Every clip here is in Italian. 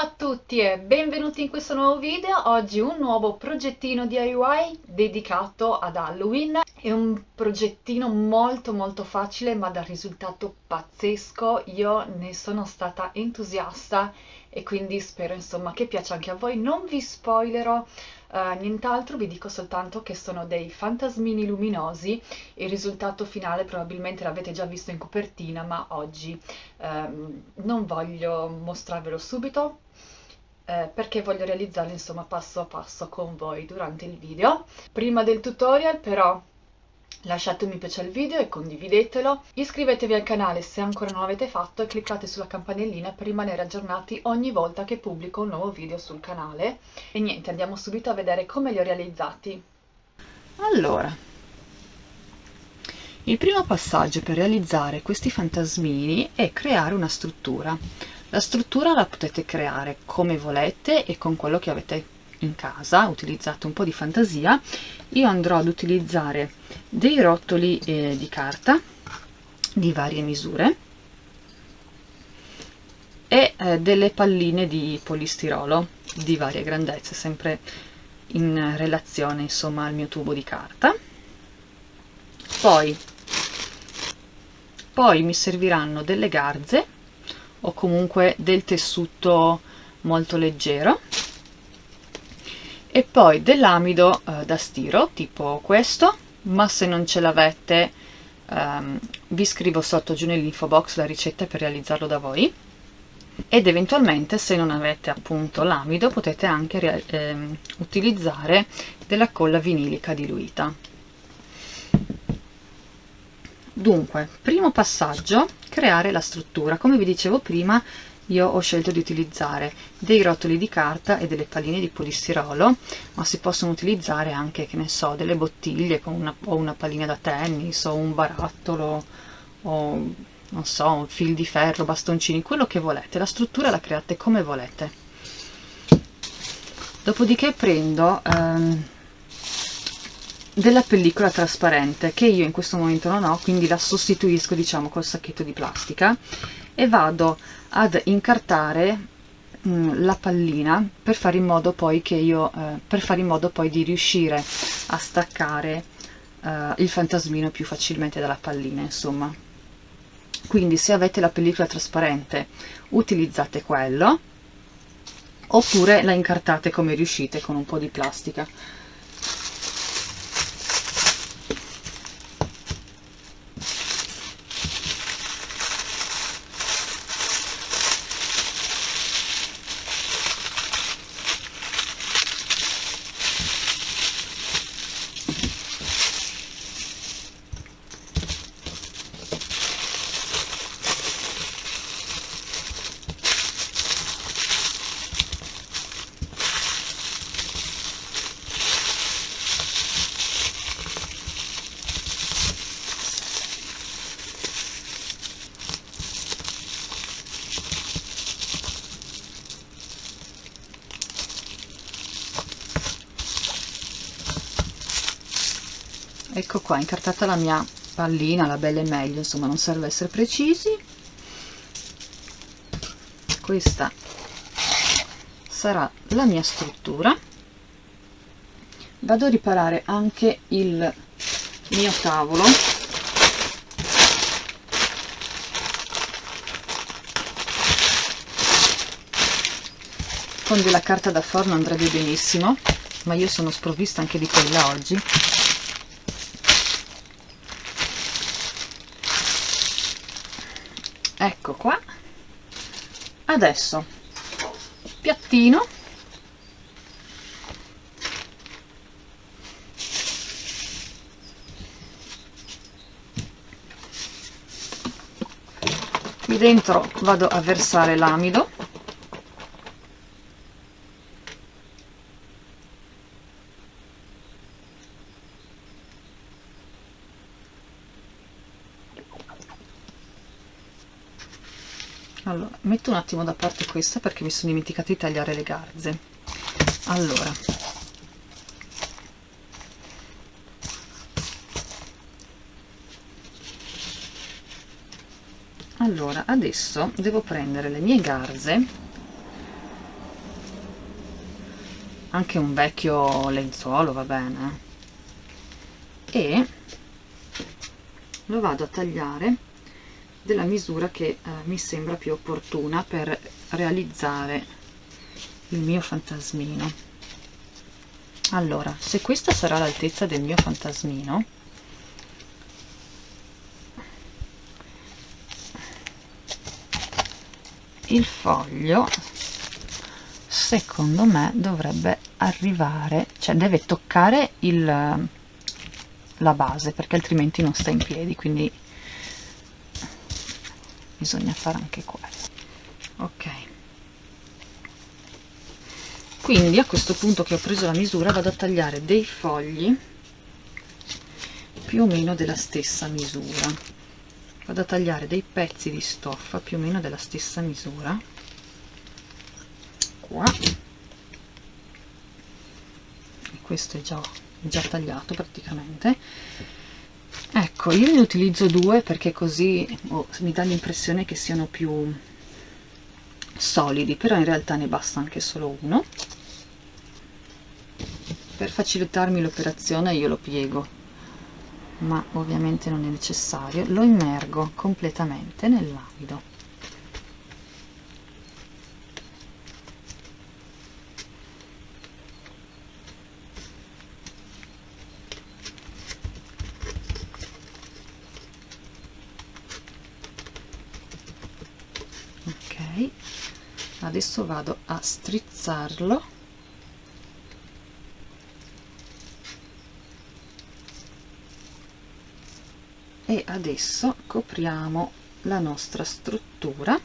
Ciao a tutti e benvenuti in questo nuovo video. Oggi un nuovo progettino DIY dedicato ad Halloween. È un progettino molto molto facile ma dal risultato pazzesco. Io ne sono stata entusiasta e quindi spero insomma che piaccia anche a voi. Non vi spoilerò uh, nient'altro, vi dico soltanto che sono dei fantasmini luminosi. Il risultato finale probabilmente l'avete già visto in copertina ma oggi um, non voglio mostrarvelo subito eh, perché voglio realizzarlo insomma passo a passo con voi durante il video. Prima del tutorial però lasciate un mi piace al video e condividetelo, iscrivetevi al canale se ancora non l'avete fatto e cliccate sulla campanellina per rimanere aggiornati ogni volta che pubblico un nuovo video sul canale. E niente, andiamo subito a vedere come li ho realizzati. Allora, il primo passaggio per realizzare questi fantasmini è creare una struttura. La struttura la potete creare come volete e con quello che avete in casa, utilizzate un po' di fantasia. Io andrò ad utilizzare dei rotoli eh, di carta di varie misure e eh, delle palline di polistirolo di varie grandezze, sempre in relazione insomma al mio tubo di carta. Poi, poi mi serviranno delle garze o comunque del tessuto molto leggero e poi dell'amido eh, da stiro tipo questo ma se non ce l'avete ehm, vi scrivo sotto giù nell'info box la ricetta per realizzarlo da voi. Ed eventualmente se non avete appunto l'amido potete anche ehm, utilizzare della colla vinilica diluita. Dunque primo passaggio creare la struttura. Come vi dicevo prima io ho scelto di utilizzare dei rotoli di carta e delle palline di polistirolo ma si possono utilizzare anche che ne so delle bottiglie con una, o una pallina da tennis o un barattolo o non so un fil di ferro bastoncini quello che volete. La struttura la create come volete. Dopodiché prendo ehm, della pellicola trasparente che io in questo momento non ho quindi la sostituisco diciamo col sacchetto di plastica e vado ad incartare mh, mm, la pallina per fare in modo poi che io eh, per fare in modo poi di riuscire a staccare eh, il fantasmino più facilmente dalla pallina insomma. Quindi se avete la pellicola trasparente utilizzate quello oppure la incartate come riuscite con un po' di plastica ecco qua incartata la mia pallina la bella e meglio insomma non serve essere precisi. Questa sarà la mia struttura. Vado a riparare anche il mio tavolo. Con della carta da forno andrebbe benissimo ma io sono sprovvista anche di quella oggi ecco qua. Adesso piattino. Qui dentro vado a versare l'amido allora metto un attimo da parte questa perché mi sono dimenticata di tagliare le garze. Allora. Allora adesso devo prendere le mie garze. Anche un vecchio lenzuolo va bene. E lo vado a tagliare della misura che eh, mi sembra più opportuna per realizzare il mio fantasmino. Allora se questa sarà l'altezza del mio fantasmino il foglio secondo me dovrebbe arrivare cioè deve toccare il, la base perché altrimenti non sta in piedi quindi bisogna fare anche quello ok. Quindi a questo punto che ho preso la misura vado a tagliare dei fogli più o meno della stessa misura. Vado a tagliare dei pezzi di stoffa più o meno della stessa misura. Qua. Questo è già, già tagliato praticamente ecco io ne utilizzo due perché così oh, mi dà l'impressione che siano più solidi però in realtà ne basta anche solo uno. Per facilitarmi l'operazione io lo piego ma ovviamente non è necessario. Lo immergo completamente nell'amido ok. Adesso vado a strizzarlo. E adesso copriamo la nostra struttura.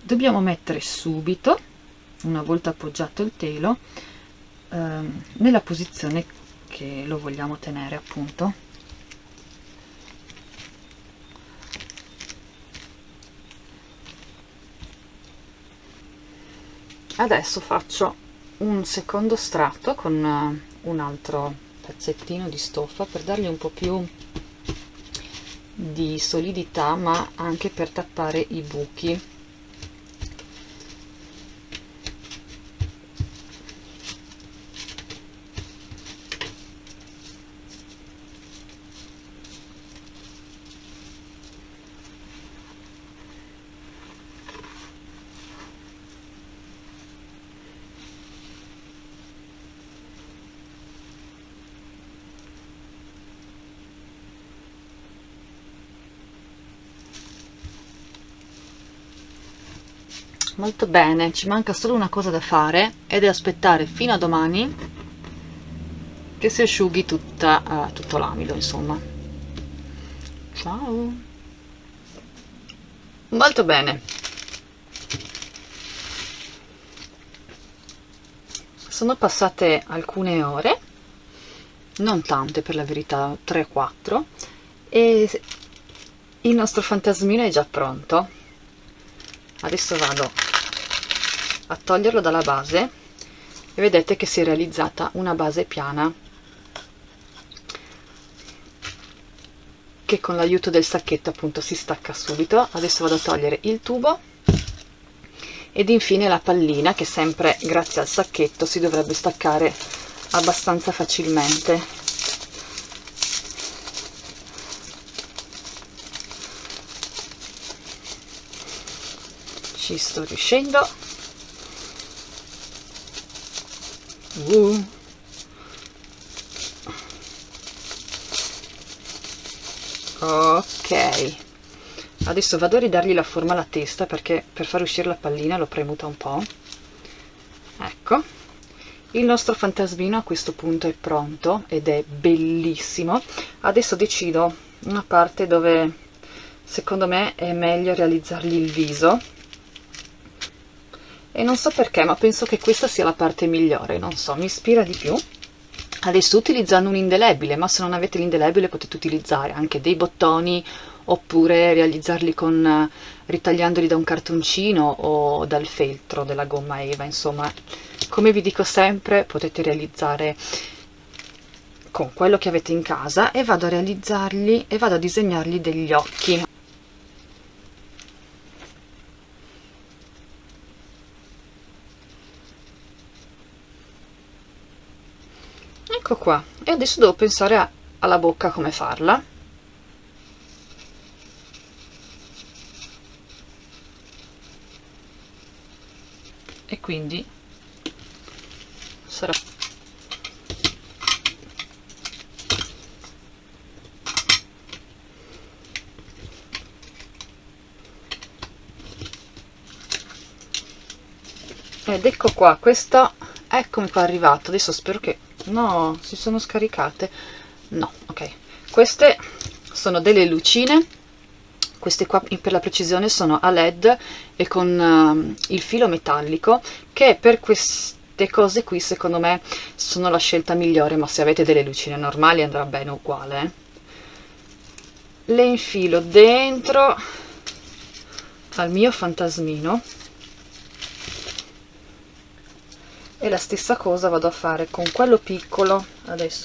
Dobbiamo mettere subito una volta appoggiato il telo ehm, nella posizione che lo vogliamo tenere appunto adesso faccio un secondo strato con uh, un altro pezzettino di stoffa per dargli un po' più di solidità ma anche per tappare i buchi molto bene ci manca solo una cosa da fare ed è aspettare fino a domani che si asciughi tutta, uh, tutto l'amido insomma. Ciao. Molto bene. Sono passate alcune ore non tante per la verità 3-4 e il nostro fantasmino è già pronto. Adesso vado a toglierlo dalla base e vedete che si è realizzata una base piana che con l'aiuto del sacchetto appunto si stacca subito. Adesso vado a togliere il tubo ed infine la pallina che sempre grazie al sacchetto si dovrebbe staccare abbastanza facilmente. Ci sto riuscendo Uh. ok. Adesso vado a ridargli la forma alla testa perché per far uscire la pallina l'ho premuta un po' ecco. Il nostro fantasmino a questo punto è pronto ed è bellissimo. Adesso decido una parte dove secondo me è meglio realizzargli il viso e non so perché ma penso che questa sia la parte migliore non so mi ispira di più. Adesso utilizzando un indelebile ma se non avete l'indelebile potete utilizzare anche dei bottoni oppure realizzarli con ritagliandoli da un cartoncino o dal feltro della gomma eva insomma. Come vi dico sempre potete realizzare con quello che avete in casa e vado a realizzarli e vado a disegnargli degli occhi ecco qua. E adesso devo pensare a, alla bocca come farla. E quindi sarà ed ecco qua questo eccomi qua arrivato. Adesso spero che no si sono scaricate. No ok. Queste sono delle lucine. Queste qua per la precisione sono a led e con uh, il filo metallico che per queste cose qui secondo me sono la scelta migliore ma se avete delle lucine normali andrà bene uguale eh. le infilo dentro al mio fantasmino e la stessa cosa vado a fare con quello piccolo adesso.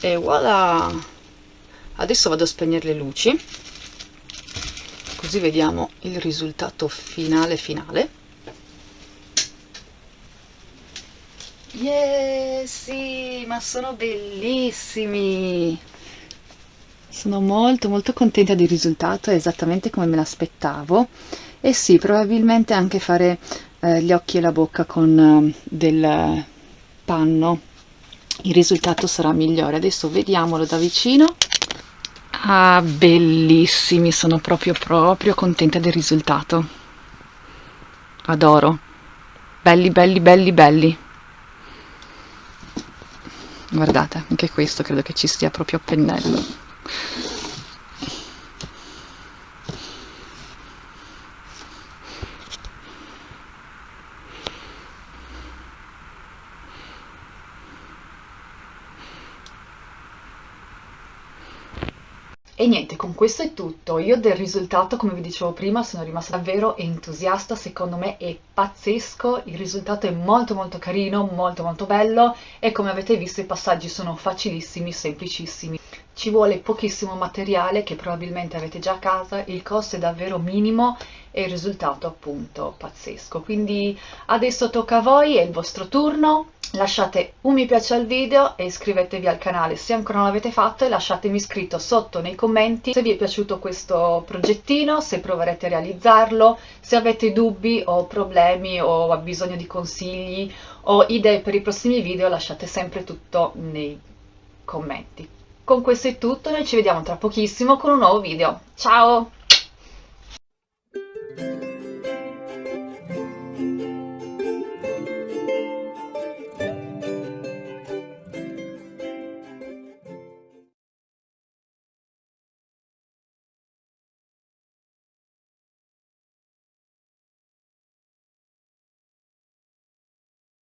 E voilà. Adesso vado a spegnere le luci. Così vediamo il risultato finale finale. Yeah sì ma sono bellissimi sono molto molto contenta del risultato, è esattamente come me l'aspettavo e sì, probabilmente anche fare eh, gli occhi e la bocca con eh, del panno, il risultato sarà migliore. Adesso vediamolo da vicino. Ah, bellissimi, sono proprio proprio contenta del risultato. Adoro. Belli, belli, belli, belli. Guardate, anche questo credo che ci stia proprio a pennello. E niente, con questo è tutto. Io del risultato, come vi dicevo prima, sono rimasta davvero entusiasta, secondo me è pazzesco, il risultato è molto molto carino, molto molto bello e come avete visto i passaggi sono facilissimi, semplicissimi. Ci vuole pochissimo materiale che probabilmente avete già a casa, il costo è davvero minimo e il risultato appunto pazzesco. Quindi adesso tocca a voi, è il vostro turno, lasciate un mi piace al video e iscrivetevi al canale se ancora non l'avete fatto e lasciatemi scritto sotto nei commenti se vi è piaciuto questo progettino, se proverete a realizzarlo, se avete dubbi o problemi o bisogno di consigli o idee per i prossimi video lasciate sempre tutto nei commenti. Con questo è tutto, noi ci vediamo tra pochissimo con un nuovo video. Ciao!